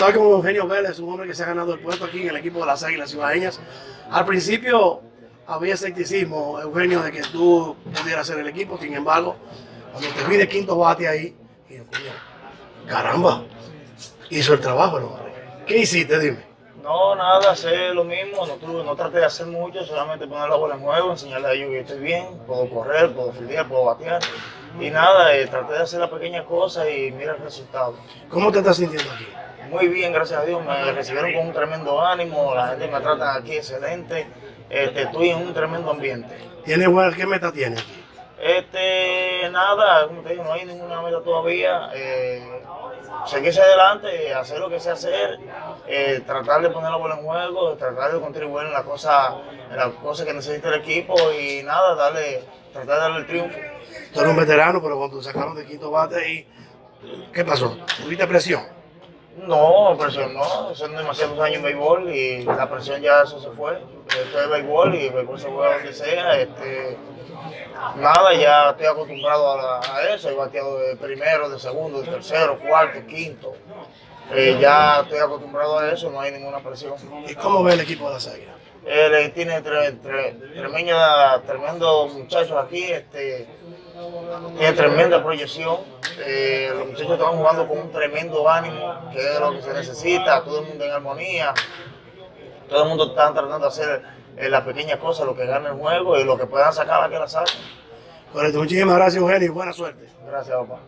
Estoy con Eugenio Vélez, un hombre que se ha ganado el puesto aquí en el equipo de las Águilas Ibaeñas. Al principio había escepticismo, Eugenio, de que tú pudieras ser el equipo. Sin embargo, cuando te vi de quinto bate ahí, coño, caramba, hizo el trabajo el hombre. ¿Qué hiciste? Dime. No, nada, hacer lo mismo, no, tuve, no traté de hacer mucho, solamente poner la bola en juego, enseñarle a ellos que estoy bien, puedo correr, puedo fildear, puedo batear. Y nada, eh, traté de hacer las pequeñas cosas y mira el resultado. ¿Cómo te estás sintiendo aquí? Muy bien, gracias a Dios, me recibieron con un tremendo ánimo, la gente me trata aquí excelente, este, estoy en un tremendo ambiente. ¿Tienes qué meta tienes aquí? Este, nada, como te digo, no hay ninguna meta todavía. Eh, seguirse adelante, hacer lo que sea hacer, eh, tratar de poner la bola en juego, tratar de contribuir en las cosas en las cosas que necesita el equipo y nada, darle, tratar de darle el triunfo. Tú eres un veterano, pero cuando sacaron de quinto bate y ¿qué pasó? ¿Tuviste presión? No, presión no, son demasiados años en béisbol y la presión ya eso se fue. Esto es béisbol y béisbol se juega donde sea. Este, nada, ya estoy acostumbrado a, la- a eso. He bateado de primero, de segundo, de tercero, cuarto, quinto. Eh, ya estoy acostumbrado a eso, no hay ninguna presión. ¿Y cómo ve el equipo de las Águilas? Él eh, tiene tre- tre- tremenda, tremendo muchachos aquí, este, tiene tremenda proyección. Eh, los muchachos están jugando con un tremendo ánimo, que es lo que se necesita, todo el mundo en armonía. Todo el mundo está tratando de hacer eh, las pequeñas cosas, lo que gana el juego y lo que puedan sacar, la que la saquen. Correcto, muchísimas gracias Eugenio y buena suerte. Gracias, papá.